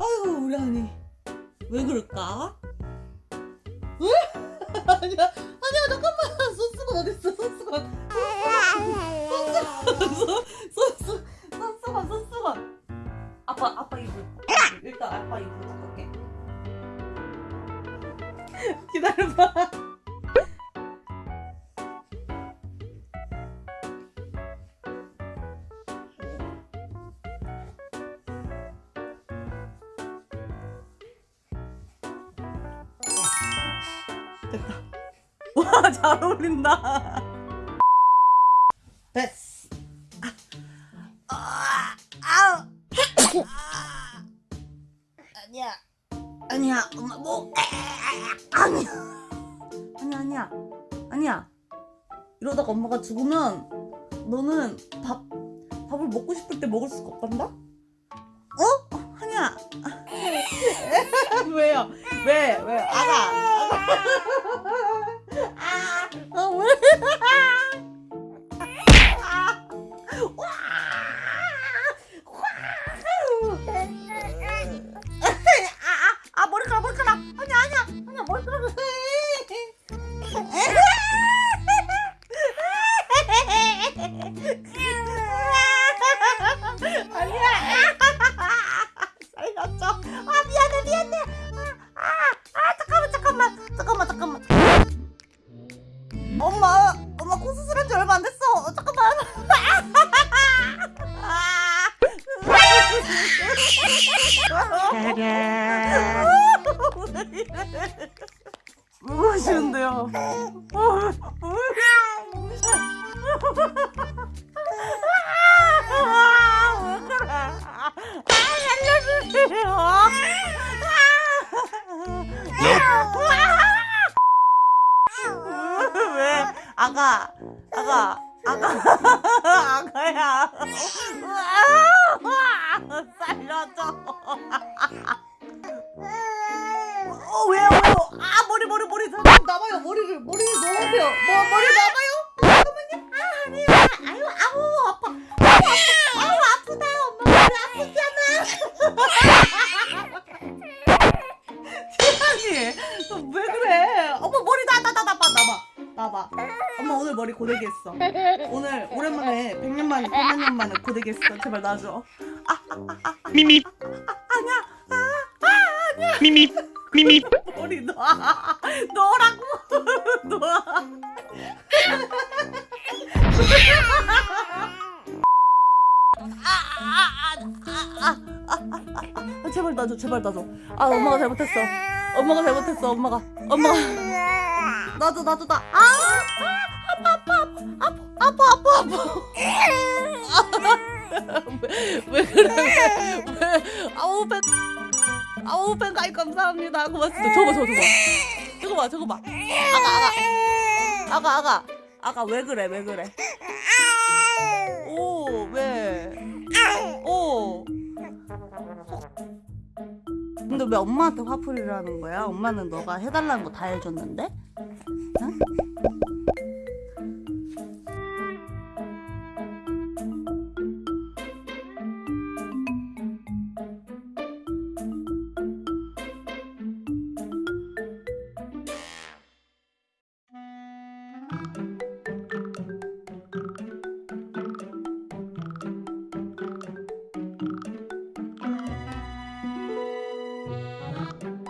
아이고 우리 언니. 왜 그럴까? 왜? 아니야. 아니야 잠깐만. 손수건 어딨어? 닦을게. 기다려봐 됐다. 와 잘 어울린다. 됐어. 아, 아, 아. 아니야. 아니야. 엄마 뭐? 아니야. 아니야 아니야. 아니야. 이러다가 엄마가 죽으면 너는 밥 밥을 먹고 싶을 때 먹을 수가 없단다? 어? 아니야. 왜요? 왜? 왜? 아가 아, 아, 아, 아, 머리카락, 머리카락. 아니야, 아니야, 아니야, 머리카락. 코 수술한 지 얼마 안 됐어. 잠깐만. 무엇이는데요? 아가, 아가, 아가, 아가야. 살려줘. 어, 왜요, 왜요? 아, 머리, 머리, 머리. 나봐요. 머리를, 머리를 넣으세요. 뭐, 머리 나봐요? 잠깐만요. 아, 아니야. 아유, 아우, 아파. 아우, 아프다. 엄마 머리 아프잖아. 지안이, 너왜 그래? 봐. 나봐. 엄마 오늘 머리 고데기 했어. 오늘 오랜만에 100년 만에 100만 년 만에 고데기 했어. 제발 놔줘. 미미 아니야. 미미 미미 머리 놔. 넣으라고. 놔. 아, 제발 놔줘, 제발 놔줘. 아, 엄마가 잘못했어. 엄마가 잘못했어, 엄마가. 엄마가. 놔줘, 놔줘, 나. 아, 아, 아파, 아파, 아파, 아파, 아파, 아파. 왜, 왜 그래? 왜, 왜? 아우, 배. 아우, 배 가입 감사합니다. 고맙습니다. 저거 봐, 저거 봐. 저거 봐, 저거 봐. 아가, 아가. 아가, 아가. 아가, 왜 그래, 왜 그래? 근데 왜 엄마한테 화풀이를 하는 거야? 엄마는 너가 해달라는 거 다 해줬는데? 응?